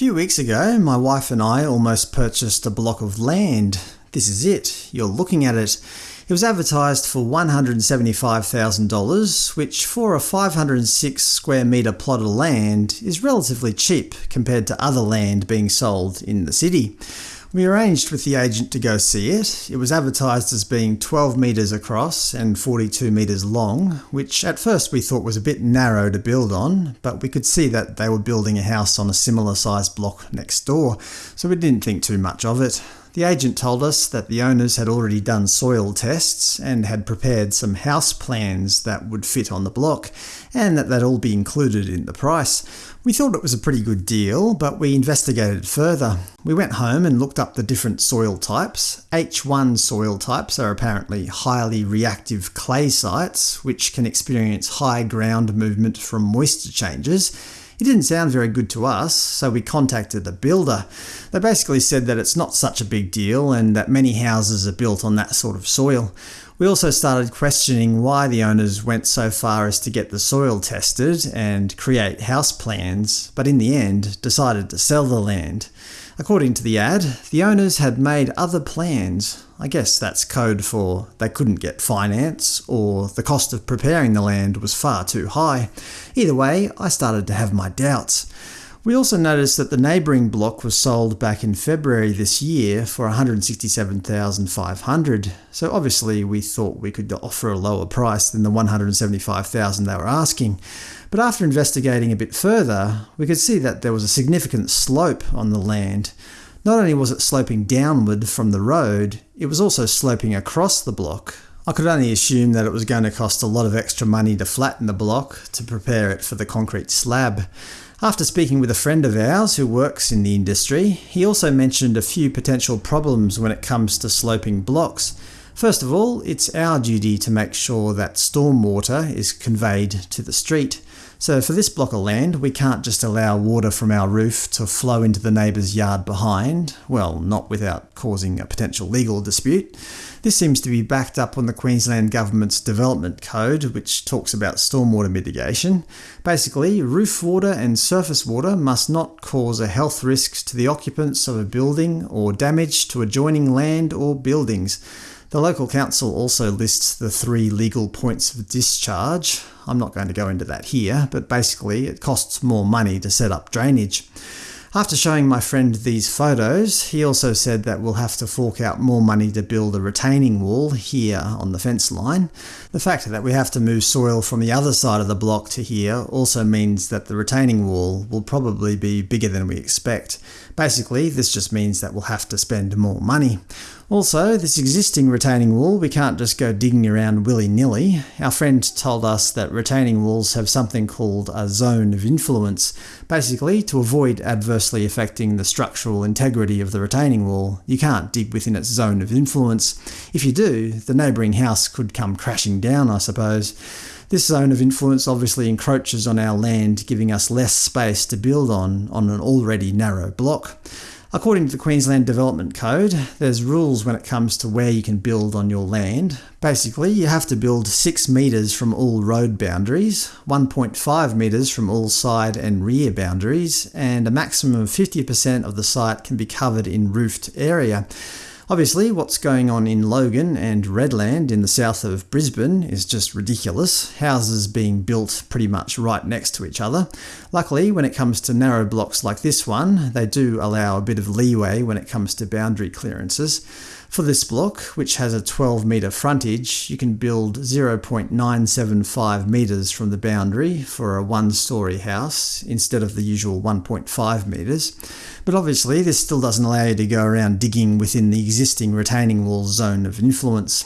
few weeks ago, my wife and I almost purchased a block of land. This is it. You're looking at it. It was advertised for $175,000, which for a 506 square metre plot of land is relatively cheap compared to other land being sold in the city. We arranged with the agent to go see it. It was advertised as being 12 metres across and 42 metres long, which at first we thought was a bit narrow to build on, but we could see that they were building a house on a similar sized block next door, so we didn't think too much of it. The agent told us that the owners had already done soil tests and had prepared some house plans that would fit on the block, and that they'd all be included in the price. We thought it was a pretty good deal, but we investigated further. We went home and looked up the different soil types. H1 soil types are apparently highly reactive clay sites, which can experience high ground movement from moisture changes, it didn't sound very good to us, so we contacted the builder. They basically said that it's not such a big deal and that many houses are built on that sort of soil. We also started questioning why the owners went so far as to get the soil tested and create house plans, but in the end decided to sell the land. According to the ad, the owners had made other plans. I guess that's code for they couldn't get finance, or the cost of preparing the land was far too high. Either way, I started to have my doubts. We also noticed that the neighbouring block was sold back in February this year for 167500 so obviously we thought we could offer a lower price than the 175000 they were asking. But after investigating a bit further, we could see that there was a significant slope on the land. Not only was it sloping downward from the road, it was also sloping across the block. I could only assume that it was going to cost a lot of extra money to flatten the block, to prepare it for the concrete slab. After speaking with a friend of ours who works in the industry, he also mentioned a few potential problems when it comes to sloping blocks. First of all, it's our duty to make sure that stormwater is conveyed to the street. So for this block of land, we can't just allow water from our roof to flow into the neighbour's yard behind, well, not without causing a potential legal dispute. This seems to be backed up on the Queensland Government's Development Code, which talks about stormwater mitigation. Basically, roof water and surface water must not cause a health risk to the occupants of a building or damage to adjoining land or buildings. The local council also lists the three legal points of discharge. I'm not going to go into that here, but basically it costs more money to set up drainage. After showing my friend these photos, he also said that we'll have to fork out more money to build a retaining wall here on the fence line. The fact that we have to move soil from the other side of the block to here also means that the retaining wall will probably be bigger than we expect. Basically, this just means that we'll have to spend more money. Also, this existing retaining wall, we can't just go digging around willy-nilly. Our friend told us that retaining walls have something called a zone of influence. Basically, to avoid adversely affecting the structural integrity of the retaining wall, you can't dig within its zone of influence. If you do, the neighbouring house could come crashing down, I suppose. This zone of influence obviously encroaches on our land, giving us less space to build on on an already narrow block. According to the Queensland Development Code, there's rules when it comes to where you can build on your land. Basically, you have to build 6 metres from all road boundaries, 1.5 metres from all side and rear boundaries, and a maximum of 50% of the site can be covered in roofed area. Obviously, what's going on in Logan and Redland in the south of Brisbane is just ridiculous, houses being built pretty much right next to each other. Luckily, when it comes to narrow blocks like this one, they do allow a bit of leeway when it comes to boundary clearances. For this block, which has a 12 metre frontage, you can build 0.975 metres from the boundary for a one-storey house, instead of the usual 1.5 metres. But obviously this still doesn't allow you to go around digging within the existing retaining wall zone of influence.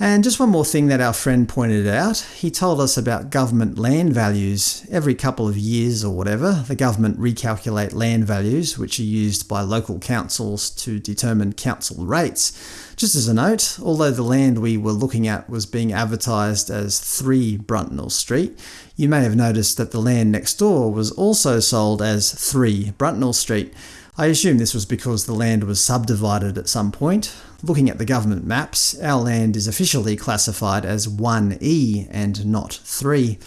And just one more thing that our friend pointed out, he told us about government land values. Every couple of years or whatever, the government recalculate land values, which are used by local councils to determine council rates. Just as a note, although the land we were looking at was being advertised as 3 Bruntnell Street, you may have noticed that the land next door was also sold as 3 Bruntnell Street. I assume this was because the land was subdivided at some point. Looking at the government maps, our land is officially classified as 1E and not 3.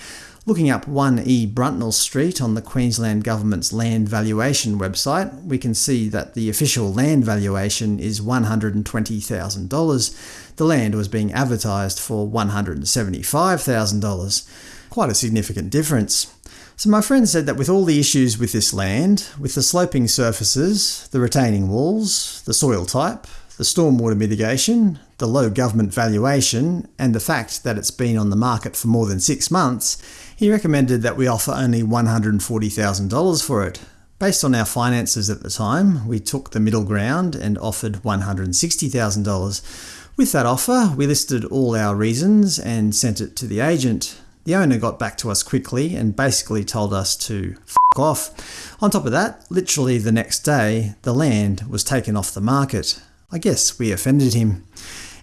Looking up 1E Bruntnell Street on the Queensland Government's land valuation website, we can see that the official land valuation is $120,000. The land was being advertised for $175,000. Quite a significant difference. So my friend said that with all the issues with this land, with the sloping surfaces, the retaining walls, the soil type, the stormwater mitigation, the low government valuation, and the fact that it's been on the market for more than six months, he recommended that we offer only $140,000 for it. Based on our finances at the time, we took the middle ground and offered $160,000. With that offer, we listed all our reasons and sent it to the agent. The owner got back to us quickly and basically told us to off. On top of that, literally the next day, the land was taken off the market. I guess we offended him.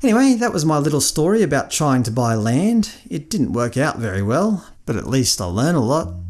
Anyway, that was my little story about trying to buy land. It didn't work out very well, but at least I learned a lot.